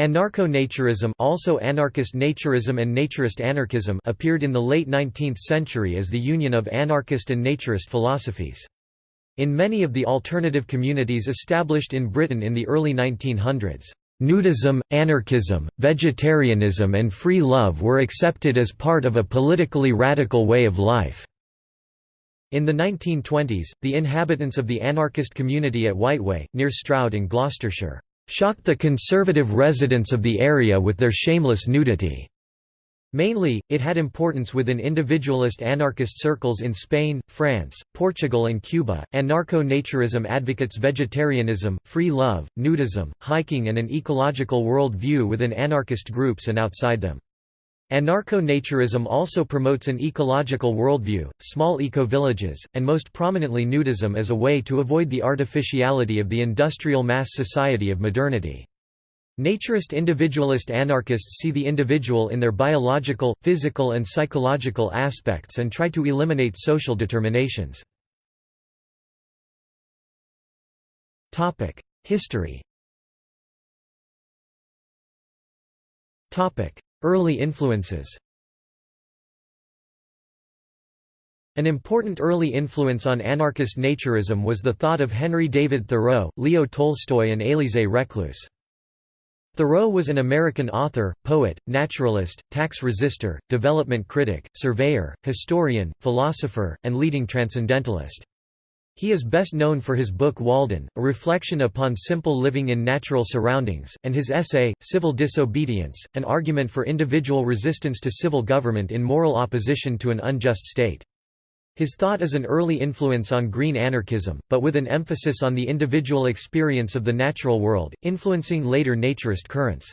Anarcho-naturism also anarchist naturism and naturist anarchism appeared in the late 19th century as the union of anarchist and naturist philosophies. In many of the alternative communities established in Britain in the early 1900s, nudism, anarchism, vegetarianism and free love were accepted as part of a politically radical way of life. In the 1920s, the inhabitants of the anarchist community at Whiteway, near Stroud in Gloucestershire, shocked the conservative residents of the area with their shameless nudity. Mainly, it had importance within individualist anarchist circles in Spain, France, Portugal and Cuba. Anarcho-naturism advocates vegetarianism, free love, nudism, hiking and an ecological world view within anarchist groups and outside them. Anarcho-naturism also promotes an ecological worldview, small eco-villages, and most prominently nudism as a way to avoid the artificiality of the industrial mass society of modernity. Naturist individualist anarchists see the individual in their biological, physical and psychological aspects and try to eliminate social determinations. History Early influences An important early influence on anarchist naturism was the thought of Henry David Thoreau, Leo Tolstoy and Élisée Reclus. Thoreau was an American author, poet, naturalist, tax resister, development critic, surveyor, historian, philosopher, and leading transcendentalist. He is best known for his book Walden, a reflection upon simple living in natural surroundings, and his essay, Civil Disobedience, an argument for individual resistance to civil government in moral opposition to an unjust state. His thought is an early influence on green anarchism, but with an emphasis on the individual experience of the natural world, influencing later naturist currents.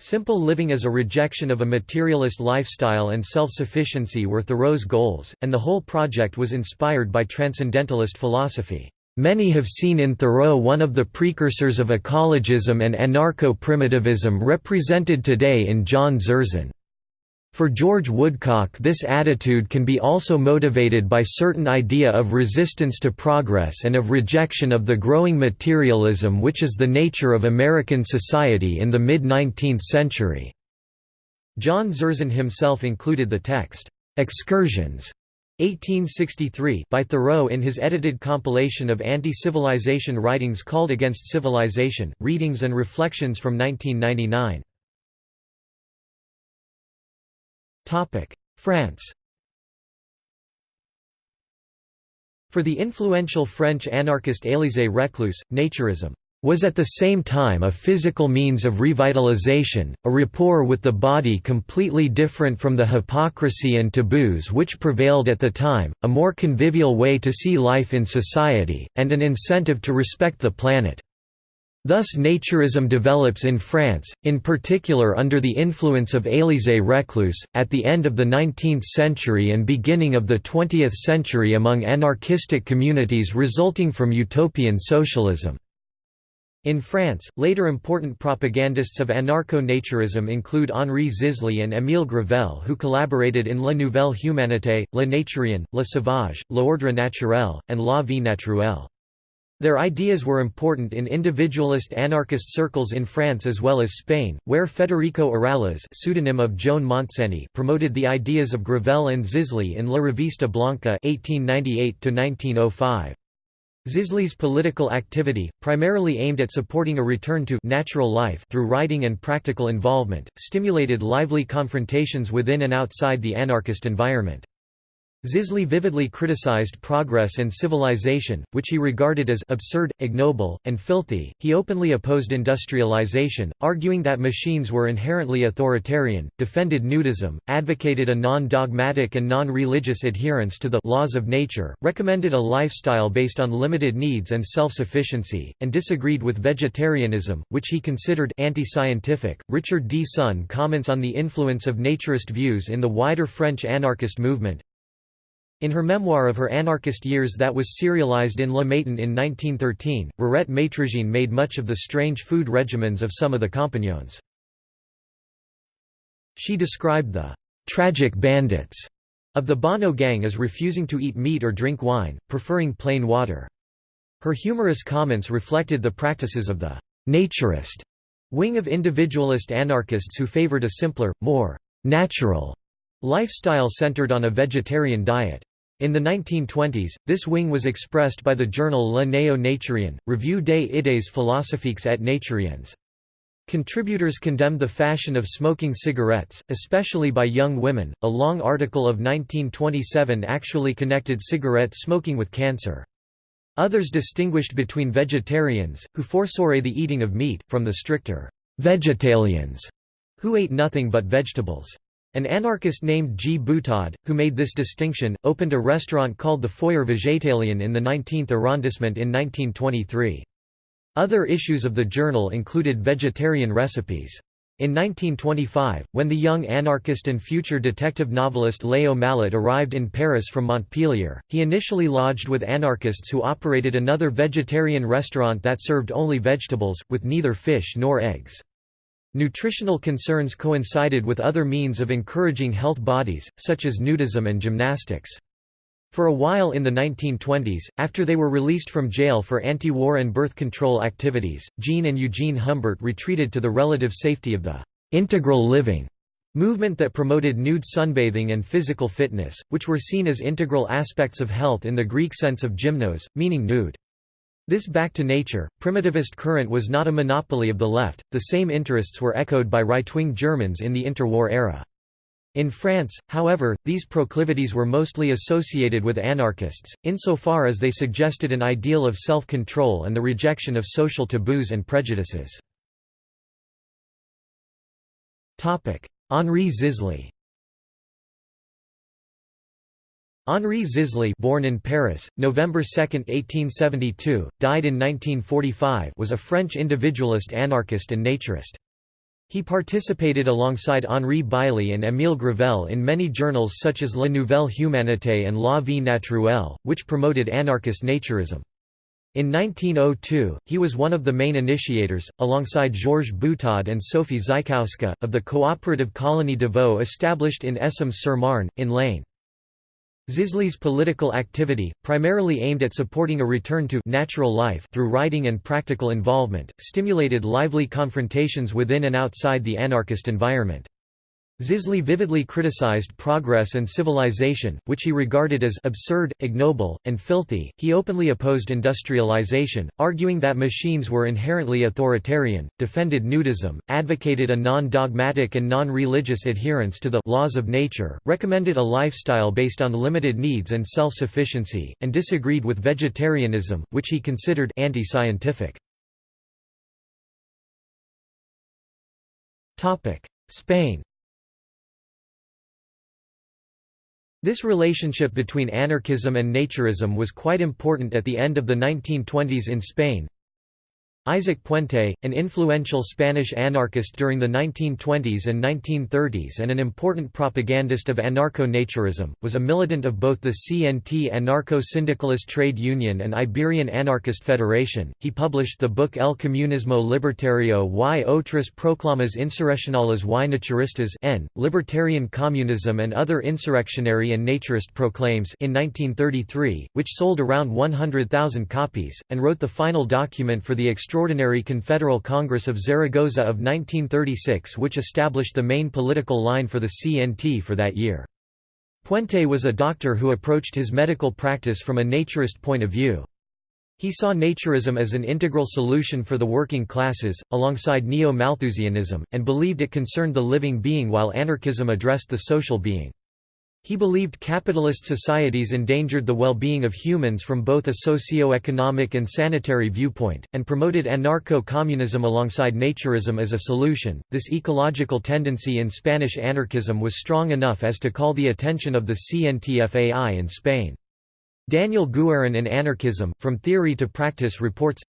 Simple living as a rejection of a materialist lifestyle and self-sufficiency were Thoreau's goals, and the whole project was inspired by transcendentalist philosophy. Many have seen in Thoreau one of the precursors of ecologism and anarcho-primitivism represented today in John Zerzan. For George Woodcock this attitude can be also motivated by certain idea of resistance to progress and of rejection of the growing materialism which is the nature of American society in the mid-19th century. John Zerzan himself included the text, "'Excursions' 1863 by Thoreau in his edited compilation of anti-civilization writings called Against Civilization, Readings and Reflections from 1999. France For the influential French anarchist Élisée Reclus, naturism was at the same time a physical means of revitalization, a rapport with the body completely different from the hypocrisy and taboos which prevailed at the time, a more convivial way to see life in society, and an incentive to respect the planet. Thus naturism develops in France, in particular under the influence of Élisée Reclus, at the end of the 19th century and beginning of the 20th century among anarchistic communities resulting from utopian socialism. In France, later important propagandists of anarcho-naturism include Henri Zisly and Émile Gravelle who collaborated in La Nouvelle Humanité, Le Naturien, Le Sauvage, L'Ordre Naturel, and La Vie Naturelle. Their ideas were important in individualist anarchist circles in France as well as Spain, where Federico Urales pseudonym of Joan Montseny promoted the ideas of Gravelle and Zisly in La Revista Blanca 1898 Zisly's political activity, primarily aimed at supporting a return to natural life through writing and practical involvement, stimulated lively confrontations within and outside the anarchist environment. Zisly vividly criticized progress and civilization, which he regarded as absurd, ignoble, and filthy. He openly opposed industrialization, arguing that machines were inherently authoritarian, defended nudism, advocated a non dogmatic and non religious adherence to the laws of nature, recommended a lifestyle based on limited needs and self sufficiency, and disagreed with vegetarianism, which he considered anti scientific. Richard D. Sonn comments on the influence of naturist views in the wider French anarchist movement. In her memoir of her anarchist years that was serialized in Le Matin in 1913, Rirette Maîtrejean made much of the strange food regimens of some of the compagnons. She described the «tragic bandits» of the Bonnot gang as refusing to eat meat or drink wine, preferring plain water. Her humorous comments reflected the practices of the «naturist» wing of individualist anarchists who favored a simpler, more «natural» lifestyle centered on a vegetarian diet. In the 1920s, this wing was expressed by the journal Le Néo-Naturien, Revue des idées philosophiques et naturiennes. Contributors condemned the fashion of smoking cigarettes, especially by young women. A long article of 1927 actually connected cigarette smoking with cancer. Others distinguished between vegetarians, who forsoore the eating of meat, from the stricter vegetalians, who ate nothing but vegetables. An anarchist named G. Butaud, who made this distinction, opened a restaurant called the Foyer Végétalien in the 19th arrondissement in 1923. Other issues of the journal included vegetarian recipes. In 1925, when the young anarchist and future detective novelist Léo Malet arrived in Paris from Montpellier, he initially lodged with anarchists who operated another vegetarian restaurant that served only vegetables, with neither fish nor eggs. Nutritional concerns coincided with other means of encouraging health bodies, such as nudism and gymnastics. For a while in the 1920s, after they were released from jail for anti-war and birth control activities, Jean and Eugene Humbert retreated to the relative safety of the «integral living» movement that promoted nude sunbathing and physical fitness, which were seen as integral aspects of health in the Greek sense of gymnos, meaning nude. This back to nature, primitivist current was not a monopoly of the left, the same interests were echoed by right-wing Germans in the interwar era. In France, however, these proclivities were mostly associated with anarchists, insofar as they suggested an ideal of self-control and the rejection of social taboos and prejudices. Henri Zisly Henri Zisly born in Paris, November 2, 1872, died in 1945 was a French individualist anarchist and naturist. He participated alongside Henri Beylie and Émile Gravelle in many journals such as La Nouvelle Humanité and La Vie Naturelle, which promoted anarchist naturism. In 1902, he was one of the main initiators, alongside Georges Butaud and Sophie Zajkowska, of the cooperative colony de Vaux established in Essômes-sur-Marne, in l'Ain. Zisly's political activity, primarily aimed at supporting a return to natural life through writing and practical involvement, stimulated lively confrontations within and outside the anarchist environment. Zisly vividly criticized progress and civilization, which he regarded as absurd, ignoble, and filthy. He openly opposed industrialization, arguing that machines were inherently authoritarian, defended nudism, advocated a non dogmatic and non religious adherence to the laws of nature, recommended a lifestyle based on limited needs and self sufficiency, and disagreed with vegetarianism, which he considered anti scientific. Spain This relationship between anarchism and naturism was quite important at the end of the 1920s in Spain, Isaac Puente, an influential Spanish anarchist during the 1920s and 1930s and an important propagandist of anarcho-naturism, was a militant of both the CNT Anarcho-Syndicalist Trade Union and Iberian Anarchist Federation. He published the book El Comunismo Libertario y otras proclamas insurreccionales y naturistas N, Libertarian Communism and Other Insurrectionary and Naturist Proclaims in 1933, which sold around 100,000 copies, and wrote the final document for the Extraordinary Confederal Congress of Zaragoza of 1936 which established the main political line for the CNT for that year. Puente was a doctor who approached his medical practice from a naturist point of view. He saw naturism as an integral solution for the working classes, alongside neo-Malthusianism, and believed it concerned the living being while anarchism addressed the social being. He believed capitalist societies endangered the well-being of humans from both a socio-economic and sanitary viewpoint, and promoted anarcho-communism alongside naturism as a solution. This ecological tendency in Spanish anarchism was strong enough as to call the attention of the CNTFAI in Spain. Daniel Guerin in Anarchism, From Theory to Practice reports,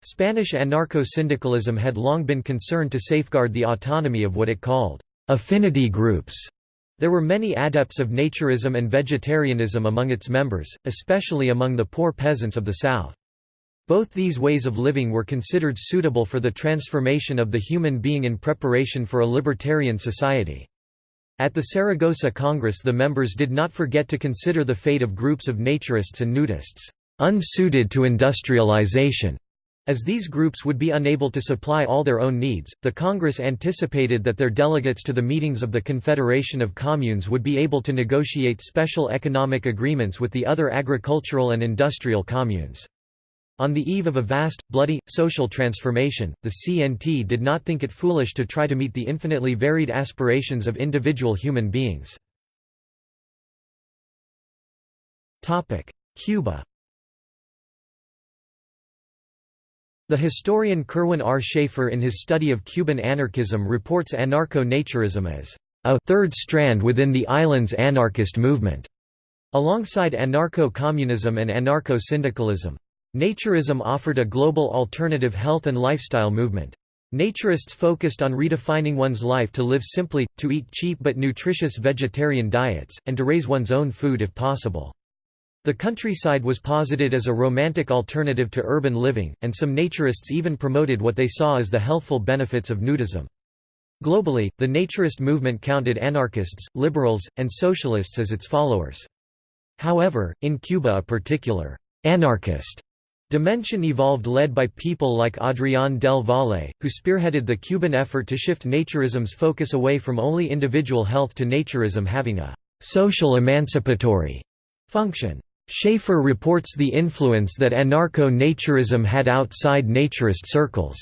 Spanish anarcho-syndicalism had long been concerned to safeguard the autonomy of what it called affinity groups there were many adepts of naturism and vegetarianism among its members, especially among the poor peasants of the South. Both these ways of living were considered suitable for the transformation of the human being in preparation for a libertarian society. At the Saragossa Congress the members did not forget to consider the fate of groups of naturists and nudists, "...unsuited to industrialization", As these groups would be unable to supply all their own needs, the Congress anticipated that their delegates to the meetings of the Confederation of Communes would be able to negotiate special economic agreements with the other agricultural and industrial communes. On the eve of a vast, bloody, social transformation, the CNT did not think it foolish to try to meet the infinitely varied aspirations of individual human beings. Cuba The historian Kirwin R. Shaffer in his study of Cuban anarchism reports anarcho-naturism as a third strand within the island's anarchist movement, alongside anarcho-communism and anarcho-syndicalism. Naturism offered a global alternative health and lifestyle movement. Naturists focused on redefining one's life to live simply, to eat cheap but nutritious vegetarian diets, and to raise one's own food if possible. The countryside was posited as a romantic alternative to urban living, and some naturists even promoted what they saw as the healthful benefits of nudism. Globally, the naturist movement counted anarchists, liberals, and socialists as its followers. However, in Cuba a particular «anarchist» dimension evolved led by people like Adrián del Valle, who spearheaded the Cuban effort to shift naturism's focus away from only individual health to naturism having a «social emancipatory» function. Shaffer reports the influence that anarcho-naturism had outside naturist circles.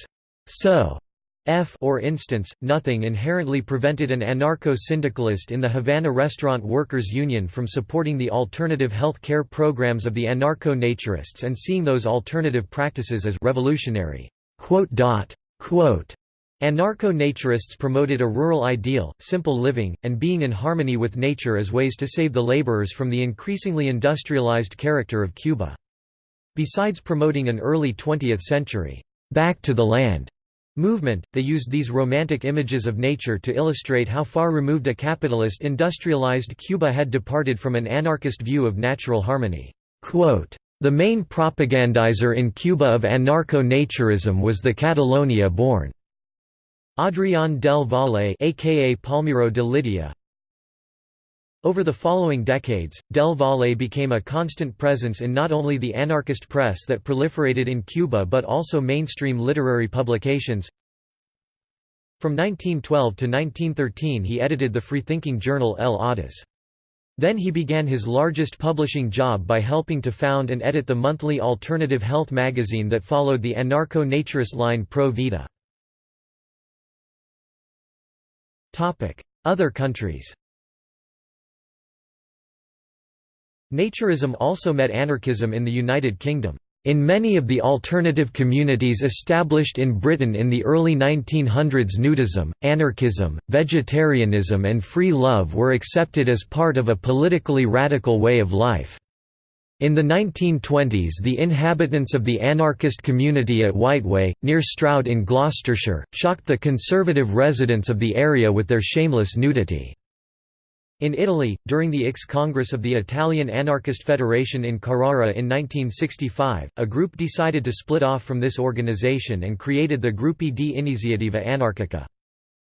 So, F or instance, nothing inherently prevented an anarcho-syndicalist in the Havana Restaurant Workers Union from supporting the alternative health care programs of the anarcho-naturists and seeing those alternative practices as revolutionary. Anarcho-naturists promoted a rural ideal, simple living, and being in harmony with nature as ways to save the laborers from the increasingly industrialized character of Cuba. Besides promoting an early 20th century, "'back to the land' movement, they used these romantic images of nature to illustrate how far removed a capitalist industrialized Cuba had departed from an anarchist view of natural harmony. Quote, the main propagandizer in Cuba of anarcho-naturism was the Catalonia-born Adrián del Valle aka Palmiro de Lidia Over the following decades, Del Valle became a constant presence in not only the anarchist press that proliferated in Cuba but also mainstream literary publications. From 1912 to 1913 he edited the freethinking journal El Audaz. Then he began his largest publishing job by helping to found and edit the monthly alternative health magazine that followed the anarcho-naturist line Pro Vida. Other countries Naturism also met anarchism in the United Kingdom. In many of the alternative communities established in Britain in the early 1900s nudism, anarchism, vegetarianism and free love were accepted as part of a politically radical way of life. In the 1920s the inhabitants of the anarchist community at Whiteway, near Stroud in Gloucestershire, shocked the conservative residents of the area with their shameless nudity. In Italy, during the IX Congress of the Italian Anarchist Federation in Carrara in 1965, a group decided to split off from this organization and created the Gruppi di Iniziativa Anarchica.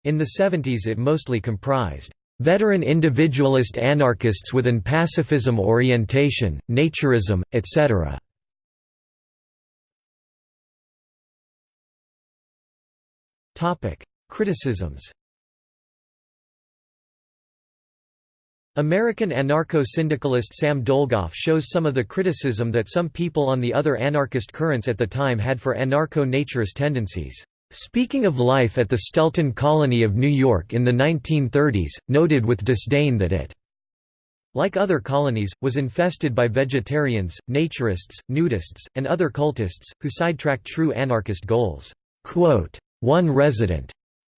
In the 70s it mostly comprised Veteran individualist anarchists with an pacifism orientation, naturism, etc. Criticisms American anarcho-syndicalist Sam Dolgoff shows some of the criticism that some people on the other anarchist currents at the time had for anarcho-naturist tendencies. Speaking of life at the Stelton colony of New York in the 1930s, noted with disdain that it like other colonies, was infested by vegetarians, naturists, nudists, and other cultists, who sidetracked true anarchist goals. One resident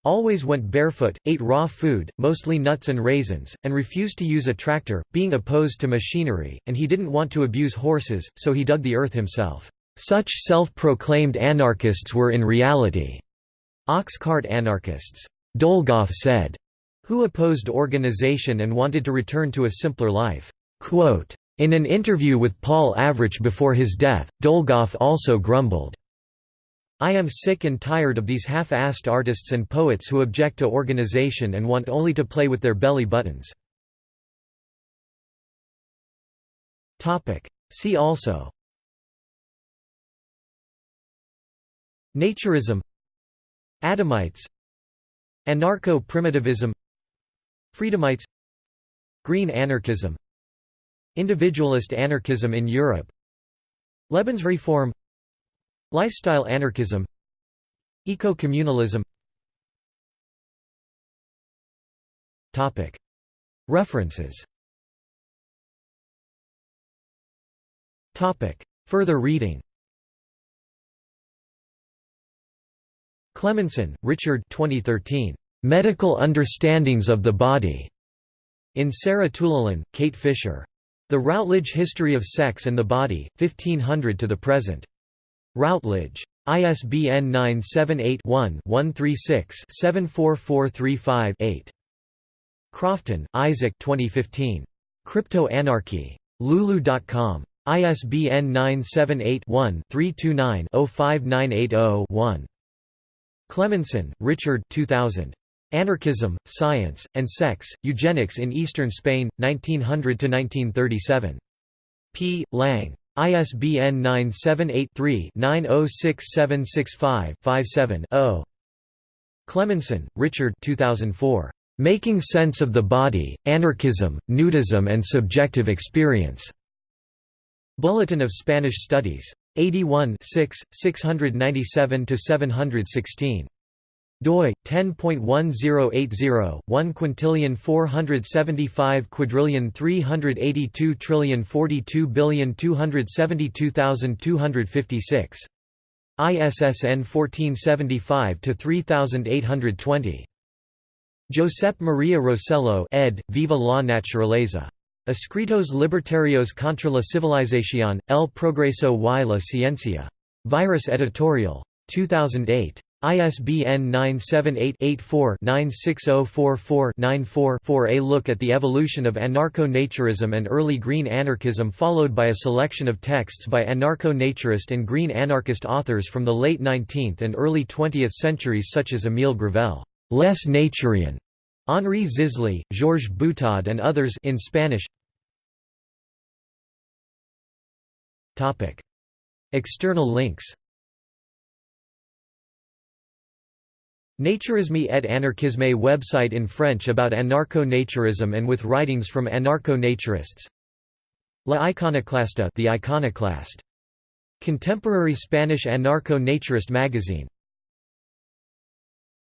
always went barefoot, ate raw food, mostly nuts and raisins, and refused to use a tractor, being opposed to machinery, and he didn't want to abuse horses, so he dug the earth himself. Such self-proclaimed anarchists were in reality ox cart anarchists, Dolgoff said, who opposed organization and wanted to return to a simpler life. In an interview with Paul Avrich before his death, Dolgoff also grumbled, I am sick and tired of these half-assed artists and poets who object to organization and want only to play with their belly buttons. See also Naturism Adamites Anarcho-primitivism Freedomites Green anarchism Individualist anarchism in Europe Lebensreform Lifestyle anarchism Eco-communalism. References. Further reading Cleminson, Richard 2013. Medical Understandings of the Body. In Sarah Toulalan, Kate Fisher. The Routledge History of Sex and the Body, 1500 to the Present. Routledge. ISBN 978-1-136-74435-8. Crofton, Isaac 2015. Crypto-Anarchy. Lulu.com. ISBN 978-1-329-05980-1. Cleminson, Richard 2000. Anarchism, Science, and Sex, Eugenics in Eastern Spain, 1900–1937. P. Lang. ISBN 978-3-906765-57-0. Cleminson, Richard 2004. Making Sense of the Body, Anarchism, Nudism and Subjective Experience. Bulletin of Spanish Studies. 81 697–716 doi 10.1080 1 quintillion 475 quadrillion 382 trillion 42 billion 272,256 ISSN 1475 to 3820 Josep Maria Rosello ed. Viva la Naturaleza Escritos libertarios contra la civilización, el progreso y la ciencia. Virus Editorial. 2008. ISBN 978-84-96044-94-4 A look at the evolution of anarcho-naturism and early green anarchism followed by a selection of texts by anarcho-naturist and green anarchist authors from the late 19th and early 20th centuries such as Émile Gravelle, Les Naturiens, Henri Zisly, Georges Butaud and others in Spanish External links. Naturisme et anarchisme website in French about anarcho-naturism and with writings from anarcho-naturists. La Iconoclasta the Iconoclast. Contemporary Spanish anarcho-naturist magazine